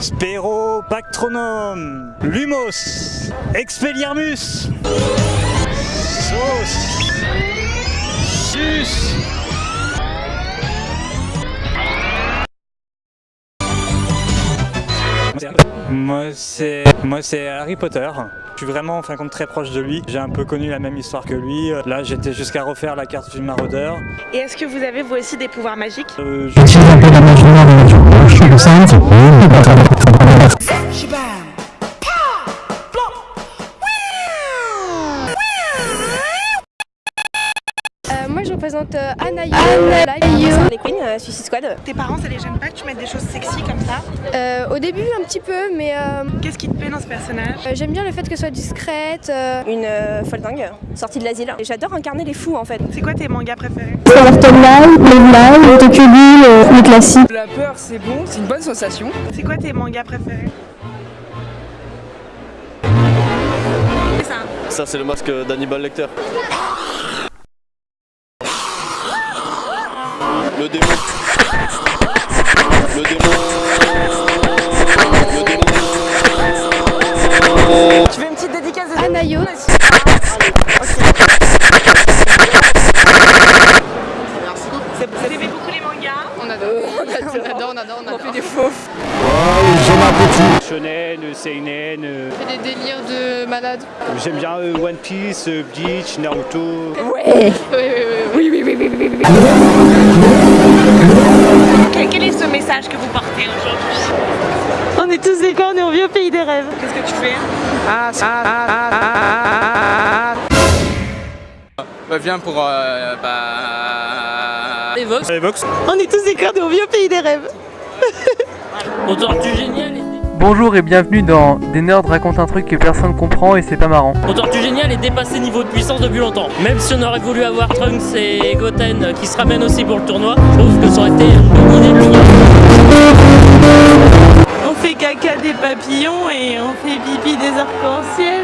Spérobactronome, Lumos, Expelliarmus, Sauce, Sus, Moi c'est moi c'est Harry Potter. Je suis vraiment en fin de compte très proche de lui. J'ai un peu connu la même histoire que lui. Là j'étais jusqu'à refaire la carte du maraudeur. Et est-ce que vous avez vous aussi des pouvoirs magiques? Euh, je- Euh, Anayo. Anayo. Les Queens, euh, Suicide Squad. Tes parents ça les gêne pas que tu mettes des choses sexy comme ça Euh, au début un petit peu, mais euh, Qu'est-ce qui te plaît dans ce personnage euh, j'aime bien le fait qu'elle soit discrète. euh, Une euh, folle dingue, sortie de l'asile. Et j'adore incarner les fous en fait. C'est quoi tes mangas préférés les Tokyo les classiques. La peur, c'est bon, c'est une bonne sensation. C'est quoi tes mangas préférés C'est ça. Ça, c'est le masque d'Hannibal Lecter. Le démon. Le démon. Le démon. Tu veux une petite dédicace de Anayo. C'est- Vous aimez beaucoup les mangas? On adore, on adore, on adore, on adore. On fait des faux. Shonen, Seinen, euh, On fait des délires de malades. j'aime bien euh, One Piece, euh, Bleach, Naruto. Oui, oui, oui, oui, oui, oui, oui, oui. On est tous des cornes et on vit au pays des rêves. Qu'est-ce que tu fais Bah, viens pour. Euh, bah... Les Vox. On est tous des cornes et on vit au pays des rêves. autant du génial. Bonjour et bienvenue dans Des nerds racontent un truc que personne comprend et c'est pas marrant. Autant du génial est dépassé niveau de puissance depuis longtemps. Même si on aurait voulu avoir Trunks et Goten qui se ramènent aussi pour le tournoi, je trouve que ça aurait été papillons et on fait pipi des arcs-en-ciel.